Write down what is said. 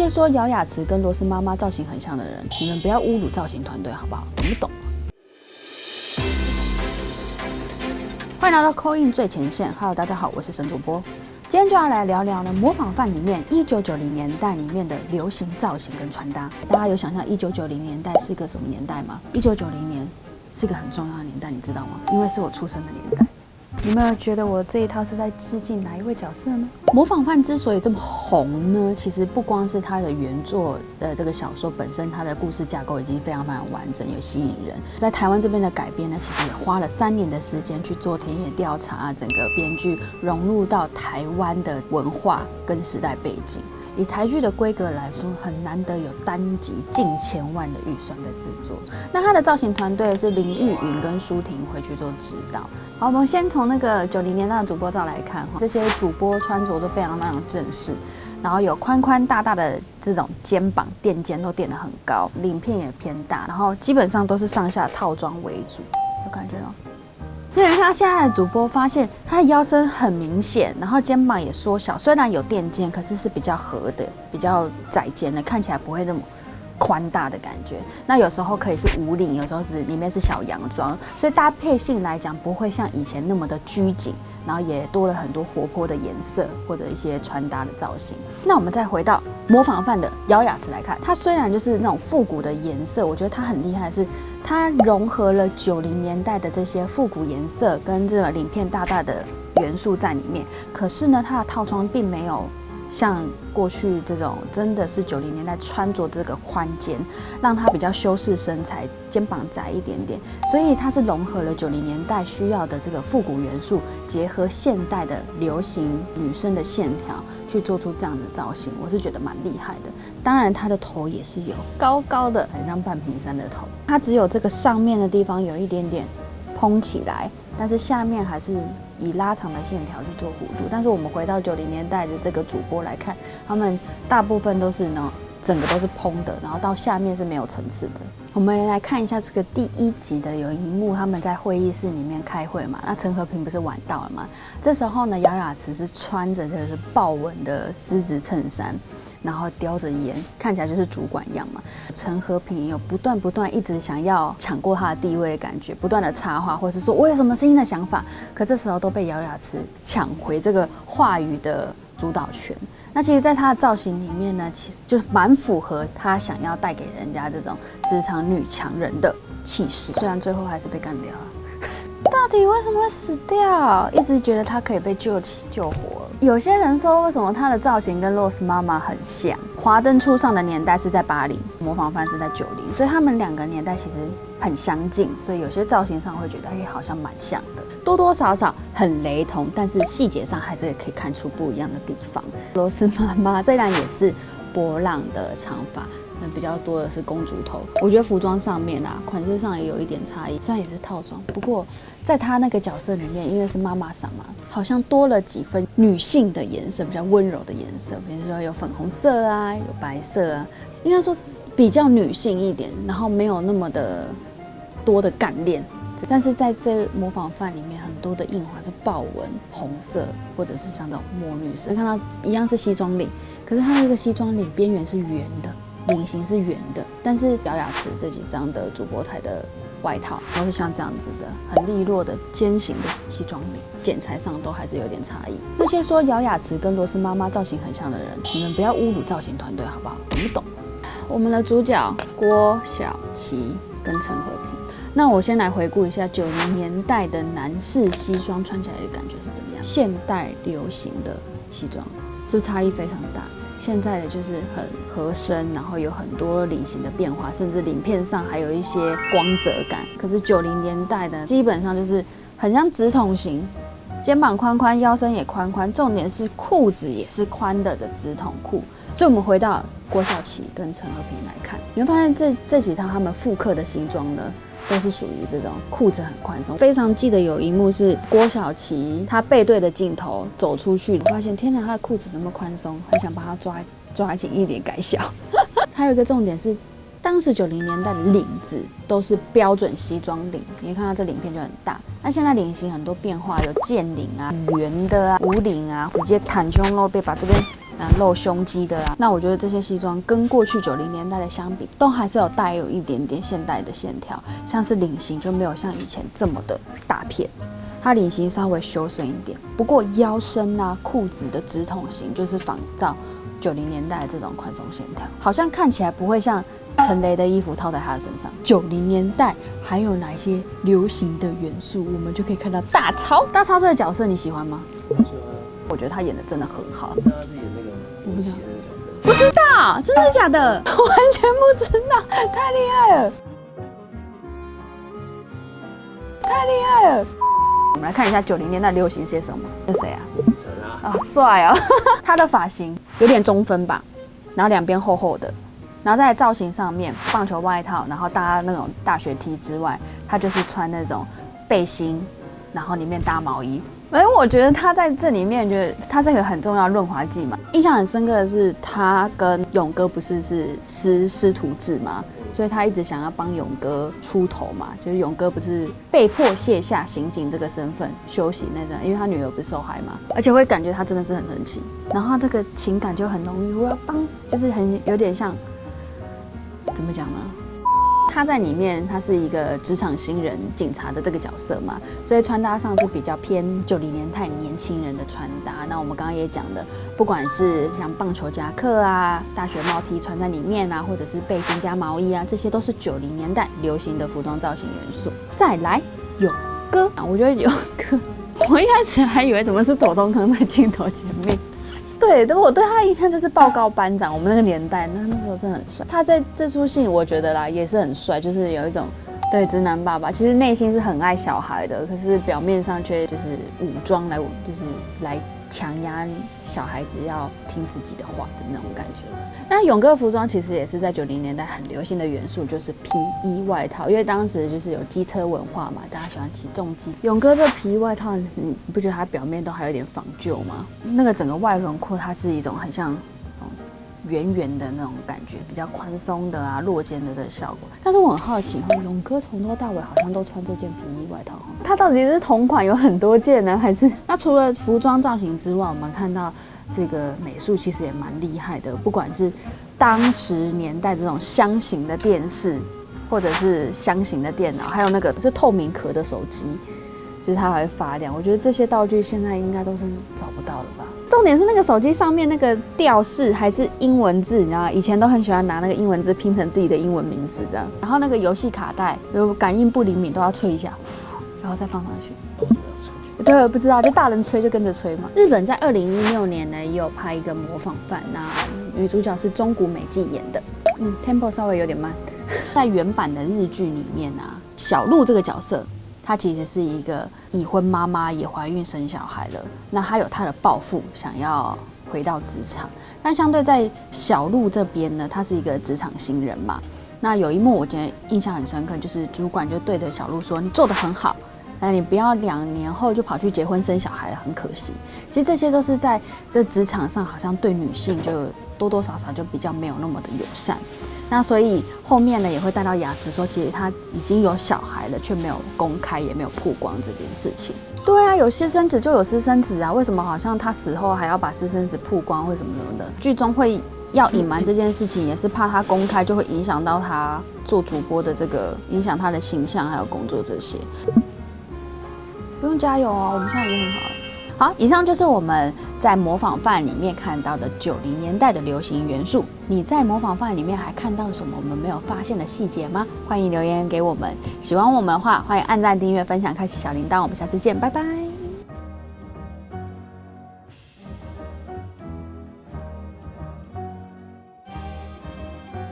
些说姚雅慈跟罗斯妈妈造型很像的人，你们不要侮辱造型团队好不好？懂不懂？欢迎来到 c o in 最前线，Hello，大家好，我是沈主播。今天就要来聊聊呢，模仿范里面一九九零年代里面的流行造型跟穿搭。大家有想象一九九零年代是个什么年代吗？一九九零年是个很重要的年代，你知道吗？因为是我出生的年代。你们有觉得我这一套是在致敬哪一位角色呢？模仿犯之所以这么红呢，其实不光是他的原作的这个小说本身，它的故事架构已经非常非常完整，有吸引人。在台湾这边的改编呢，其实也花了三年的时间去做田野调查，整个编剧融入到台湾的文化跟时代背景。以台剧的规格来说，很难得有单集近千万的预算在制作。那它的造型团队是林奕云跟舒婷回去做指导。好，我们先从那个九零年代的主播照来看，哈这些主播穿着都非常非常正式，然后有宽宽大大的这种肩膀垫肩都垫得很高，领片也偏大，然后基本上都是上下套装为主，有感觉吗？因为他现在的主播发现，他的腰身很明显，然后肩膀也缩小，虽然有垫肩，可是是比较合的，比较窄肩的，看起来不会那么宽大的感觉。那有时候可以是无领，有时候是里面是小洋装，所以搭配性来讲不会像以前那么的拘谨，然后也多了很多活泼的颜色或者一些穿搭的造型。那我们再回到模仿范的姚雅慈来看，它虽然就是那种复古的颜色，我觉得它很厉害是。它融合了九零年代的这些复古颜色跟这个鳞片大大的元素在里面，可是呢，它的套装并没有。像过去这种真的是九零年代穿着这个宽肩，让它比较修饰身材，肩膀窄一点点，所以它是融合了九零年代需要的这个复古元素，结合现代的流行女生的线条，去做出这样的造型，我是觉得蛮厉害的。当然，它的头也是有高高的，很像半屏山的头，它只有这个上面的地方有一点点蓬起来。但是下面还是以拉长的线条去做弧度。但是我们回到九零年代的这个主播来看，他们大部分都是呢，整个都是蓬的，然后到下面是没有层次的。我们来看一下这个第一集的有一幕，他们在会议室里面开会嘛，那陈和平不是晚到了吗？这时候呢，姚雅慈是穿着这个是豹纹的丝质衬衫。然后叼着烟，看起来就是主管样嘛。陈和平有不断不断一直想要抢过他的地位的感觉，不断的插话，或是说我有什么新的想法，可这时候都被姚雅慈抢回这个话语的主导权。那其实，在他的造型里面呢，其实就蛮符合他想要带给人家这种职场女强人的气势。虽然最后还是被干掉了。到底为什么会死掉？一直觉得他可以被救起救活。有些人说，为什么她的造型跟 Rose 妈妈很像？华灯初上的年代是在八零，模仿范是在九零，所以他们两个年代其实很相近，所以有些造型上会觉得，哎，好像蛮像的，多多少少很雷同，但是细节上还是可以看出不一样的地方。罗斯妈妈虽然也是波浪的长发。比较多的是公主头，我觉得服装上面啊，款式上也有一点差异，虽然也是套装，不过在她那个角色里面，因为是妈妈桑嘛，好像多了几分女性的颜色，比较温柔的颜色，比如说有粉红色啊，有白色啊，应该说比较女性一点，然后没有那么的多的干练。但是在这模仿范里面，很多的印花是豹纹、红色，或者是像这种墨绿色，看到一样是西装领，可是它那个西装领边缘是圆的。领型是圆的，但是姚雅慈这几张的主播台的外套都是像这样子的，很利落的尖形的西装领，剪裁上都还是有点差异。那些说姚雅慈跟罗斯妈妈造型很像的人，你们不要侮辱造型团队好不好？懂不懂？我们的主角郭晓琪跟陈和平，那我先来回顾一下九零年代的男士西装穿起来的感觉是怎么样？现代流行的西装是不是差异非常大？现在的就是很合身，然后有很多领型的变化，甚至领片上还有一些光泽感。可是九零年代的基本上就是很像直筒型，肩膀宽宽，腰身也宽宽，重点是裤子也是宽的的直筒裤。所以，我们回到郭晓琪跟陈和平来看，你会发现这这几套他们复刻的西装呢。都是属于这种裤子很宽松，非常记得有一幕是郭晓琪，她背对着镜头走出去，发现天哪，她的裤子这么宽松，很想把她抓抓紧一点改小。还有一个重点是，当时九零年代的领子都是标准西装领，你看到这领片就很大。那现在领型很多变化，有剑领啊、圆的啊、无领啊，直接袒胸露背，把这边啊露胸肌的啊。那我觉得这些西装跟过去九零年代的相比，都还是有带有一点点现代的线条，像是领型就没有像以前这么的大片。它领型稍微修身一点，不过腰身啊、裤子的直筒型就是仿照九零年代的这种宽松线条，好像看起来不会像陈雷的衣服套在他的身上。九零年代还有哪些流行的元素，我们就可以看到大超。大超这个角色你喜欢吗？喜欢啊。我觉得他演的真的很好。你知道他是演那个我不知道？不知道，真的假的？我完全不知道，太厉害了，太厉害了。我们来看一下九零年代流行些什么。这谁啊？陈啊，啊，帅啊！他的发型有点中分吧，然后两边厚厚的，然后在造型上面，棒球外套，然后搭那种大学 T 之外，他就是穿那种背心，然后里面搭毛衣。哎，我觉得他在这里面，觉得他是一个很重要的润滑剂嘛。印象很深刻的是，他跟勇哥不是是师师徒制嘛，所以他一直想要帮勇哥出头嘛。就是勇哥不是被迫卸下刑警这个身份休息那段，因为他女儿不是受害嘛，而且会感觉他真的是很生气，然后他这个情感就很浓郁，我要帮，就是很有点像怎么讲呢？他在里面，他是一个职场新人警察的这个角色嘛，所以穿搭上是比较偏九零年代年轻人的穿搭。那我们刚刚也讲的，不管是像棒球夹克啊、大学帽 T 穿在里面啊，或者是背心加毛衣啊，这些都是九零年代流行的服装造型元素。再来，勇哥啊，我觉得勇哥，我一开始还以为怎么是左宗康在镜头前面。对，对我对他印象就是报告班长，我们那个年代，那那时候真的很帅。他在这出戏，我觉得啦也是很帅，就是有一种对直男爸爸，其实内心是很爱小孩的，可是表面上却就是武装来，就是来强压小孩子要听自己的话的那种感觉。那勇哥服装其实也是在九零年代很流行的元素，就是皮衣外套，因为当时就是有机车文化嘛，大家喜欢骑重机。勇哥这皮衣外套，你不觉得它表面都还有点仿旧吗？那个整个外轮廓，它是一种很像圆圆的那种感觉，比较宽松的啊，落肩的这个效果。但是我很好奇哈，勇哥从头到尾好像都穿这件皮衣外套哈，他到底是同款有很多件呢，还是？那除了服装造型之外，我们看到。这个美术其实也蛮厉害的，不管是当时年代这种箱型的电视，或者是箱型的电脑，还有那个是透明壳的手机，就是它还会发亮。我觉得这些道具现在应该都是找不到了吧？重点是那个手机上面那个吊饰还是英文字，你知道吗？以前都很喜欢拿那个英文字拼成自己的英文名字这样。然后那个游戏卡带，有感应不灵敏都要吹一下，然后再放上去。对，不知道，就大人吹就跟着吹嘛。日本在二零一六年呢，也有拍一个模仿犯，那女主角是中谷美纪演的。嗯，tempo 稍微有点慢。在原版的日剧里面啊，小鹿这个角色，她其实是一个已婚妈妈，也怀孕生小孩了。那她有她的抱负，想要回到职场。但相对在小鹿这边呢，她是一个职场新人嘛。那有一幕我觉得印象很深刻，就是主管就对着小鹿说：“你做得很好。”那你不要两年后就跑去结婚生小孩，很可惜。其实这些都是在这职场上，好像对女性就多多少少就比较没有那么的友善。那所以后面呢也会带到雅慈说，其实他已经有小孩了，却没有公开，也没有曝光这件事情。对啊，有私生子就有私生子啊，为什么好像他死后还要把私生子曝光或什么什么的？剧中会要隐瞒这件事情，也是怕他公开就会影响到他做主播的这个，影响他的形象还有工作这些。不用加油哦，我们现在已经很好了。好，以上就是我们在模仿范里面看到的九零年代的流行元素。你在模仿范里面还看到什么我们没有发现的细节吗？欢迎留言给我们。喜欢我们的话，欢迎按赞、订阅、分享、开启小铃铛。我们下次见，拜拜。